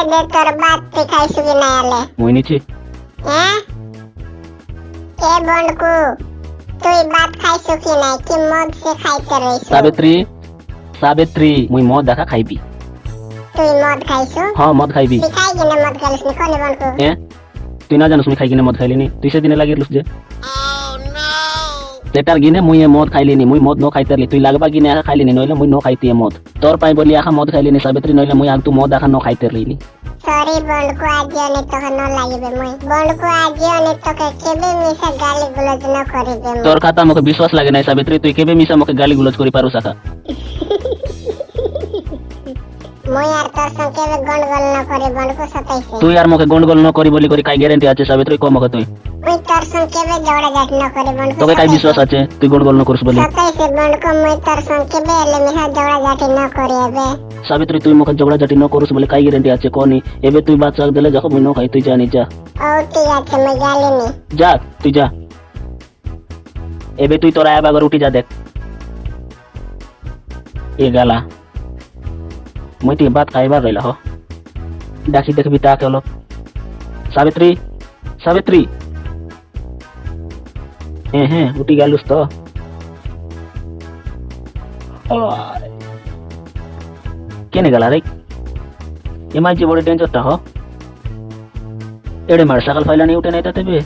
এদের তোর বাদ তুই খাইছু কি না এলে? মই নিচে। হ্যাঁ এ বন্ডকু তুই ভাত খাইছু কি নাই কি মদ সে খাইতে রইছু? সাবিত্রী সাবিত্রী মুই মদ দেখা খাইবি। তুই মদ খাইছু হ্যাঁ মদ খাইবি। তুই খাই কিনে মদ খাইলিস নি? কোনে বন্ডকু এ তুই না জানিস মুই খাই কিনে মদ তুই সেদিনে যে গিনে মদ ন খাইতে পারলি তুই লাগবা গিনে আখা খাইলিনি নইলে মুই ন খাইতি এ মদ তোর পাই বলি আখা মদ খাইলিনি সাবিত্রী নইলে মুই আগ তু মদ আখা ন খাইতে রইলি সরি বন্ডকু আজিও নি তোকে ন লাগিবে মুই বন্ডকু আজিও নি তোকে কেবে মিশা গালি গুলোজ ন করিবে মুই তোর কথা আমাকে বিশ্বাস লাগে নাই সাবিত্রী তুই কেবে মিশা আমাকে গালি গুলোজ করি পারু সাকা মুই আর তোর সঙ্গে কেবে গন্ডগোল ন করি বন্ডকু সতাইছে তুই আর মোকে গন্ডগোল ন করি বলি করি কাই গ্যারেন্টি আছে সাবিত্রী কম আমাকে তুই? মুই তোর সঙ্গে কেবে ঝগড়া ঝাটি ন করি বন্ডকু তোকে কাই বিশ্বাস আছে? তুই গন্ডগোল ন করিস বলি। সতাইছে বন্ডকু মুই তোর সঙ্গে কেবে এলে মিশা ঝগড়া ঝাটি ন করি এবে। সাবিত্রী তুই মোকে ঝগড়া ঝাটি ন করিস বলে কাই গ্যারেন্টি আছে? কোনি। এবে তুই বাদ চাক দিলে যখন মুই ন খাই তুই জানি যা। ও ঠিক আছে মুই গালিনি যা তুই যা। এবে তুই তোরা আবার উঠি যা দেখ। এ গালা। মুই টি বাদ খাইবার রইলা হ। ডাকি দেখবি তাকে হলো সাবিত্রী সাবিত্রী হ্যাঁ হ্যাঁ উঠি গেলুস তো। কেনে গেলা রে এমাই যে বড় ডেঞ্জারটা হ। এড়ে মার সকাল ফাইলানি উঠে নাই তাতে বে।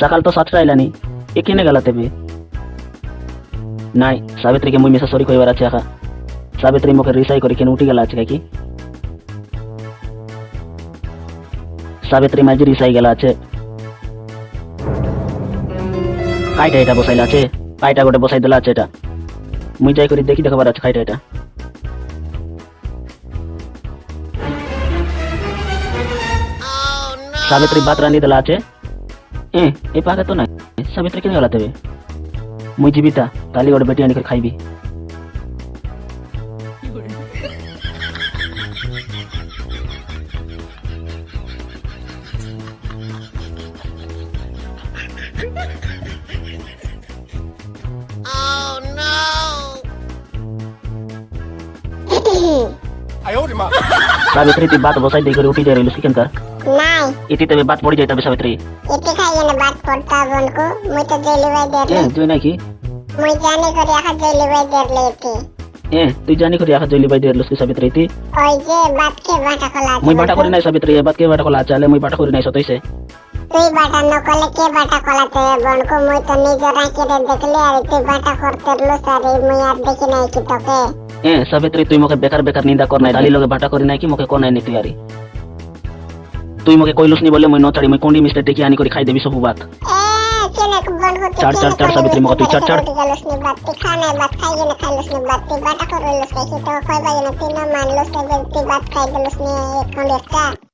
সকাল তো সাতটা আইলানি। এ কেনে গেলা তেবে নাই সাবিত্রীকে মুই মিশা সরি কইবার আছে আকা। সাবিত্রী মুখে রিসাই করে কেন উঠি গেলা আছে কি? সাবিত্রী মাঝে রিসাই গেলা আছে। কাইটা এটা বসাইলা আছে, কাইটা গোটে বসাই দিলা আছে এটা। মুই যাই করি দেখি দেখাবার আছে কাইটা এটা। সাবিত্রী বাত রান্ধি দেলা আছে। এ এ পাকে তো নাই। সাবিত্রী কেন গলা তেবে মুই জীবিতা কালি গোটে বেটি আনি করে খাইবি। সাবিত্রী তুই বাত বসাই দিয়ে করে উঠি যাই রইল সেখানকার নাই ইতি তবে বাত পড়ি যাইতে হবে সাবিত্রী এতে খাইয়ে না বাদ পড়তা বনকু মুই তো জেলি বাই এ দেরলে তুই নাকি মুই জানি করে আখা জেলি বাই দেরলে এতে এ তুই জানি করি আখা জলি বাই দিয়ে লুসকি সাবিত্রী ইতি ওই যে বাদ কে বাটা খোলা আছে মুই বাটা করি নাই সাবিত্রী এ বাত কে বাটা কলা চালে মুই বাটা করি নাই সতইছে তুই বাটা ন করলে কে বাটা কলাতে বনকু মুই তো নিজে রাখি রে দেখলে আর তুই বাটা করতে লুস আর এই মুই আর দেখি নাই কি তোকে এ সাবিত্রী তুই মোকে বেকার বেকার নিন্দা কর নাই लगे বাটা করি নাই কি মোকে কোন নাই নি তুই মোকে কইলুস নি বলে মই নচাড়ি মই কোন্ডি মিস্টার টেকি আনি করে খাই দেবি সবু তুই চার, সাবিত্রী তুই তুই বাটা খাই গেলস নি